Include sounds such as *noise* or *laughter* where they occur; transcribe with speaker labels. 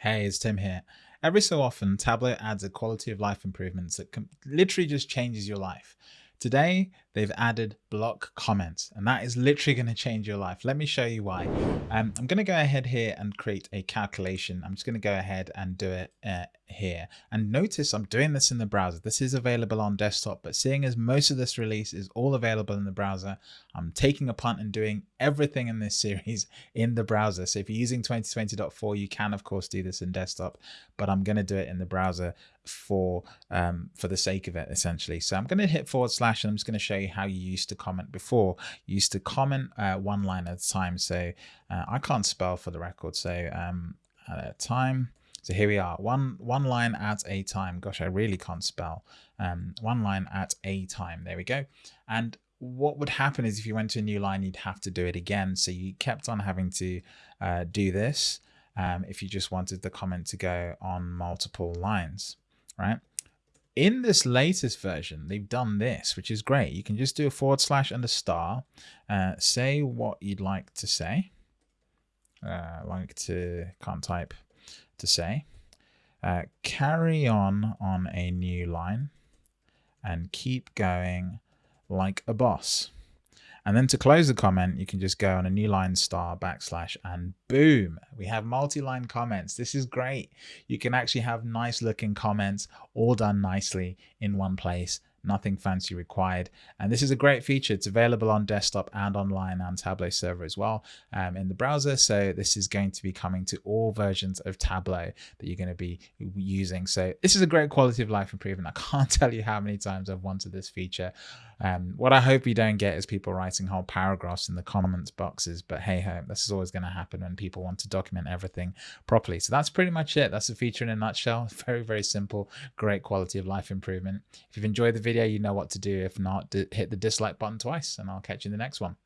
Speaker 1: Hey, it's Tim here. Every so often, Tableau adds a quality of life improvements that literally just changes your life. Today, they've added block comments and that is literally going to change your life. Let me show you why. Um, I'm going to go ahead here and create a calculation. I'm just going to go ahead and do it uh, here and notice I'm doing this in the browser. This is available on desktop, but seeing as most of this release is all available in the browser, I'm taking a punt and doing everything in this *laughs* series in the browser. So if you're using 2020.4, you can of course do this in desktop, but I'm going to do it in the browser for um, for the sake of it essentially. So I'm going to hit forward slash and I'm just going to show you how you used to comment before. You used to comment uh, one line at a time. So uh, I can't spell for the record. So um, at a time. So here we are, one one line at a time. Gosh, I really can't spell. Um, one line at a time. There we go. And what would happen is if you went to a new line, you'd have to do it again. So you kept on having to uh, do this um, if you just wanted the comment to go on multiple lines, right? In this latest version, they've done this, which is great. You can just do a forward slash and a star, uh, say what you'd like to say, uh, like to, can't type to say, uh, carry on on a new line and keep going like a boss. And then to close the comment, you can just go on a new line star backslash and boom, we have multi-line comments. This is great. You can actually have nice looking comments all done nicely in one place nothing fancy required. And this is a great feature. It's available on desktop and online and Tableau server as well um, in the browser. So this is going to be coming to all versions of Tableau that you're going to be using. So this is a great quality of life improvement. I can't *laughs* tell you how many times I've wanted this feature. Um, what I hope you don't get is people writing whole paragraphs in the comments boxes, but hey ho, this is always going to happen when people want to document everything properly. So that's pretty much it. That's the feature in a nutshell. *laughs* Very, very simple, great quality of life improvement. If you've enjoyed the video, you know what to do. If not, hit the dislike button twice and I'll catch you in the next one.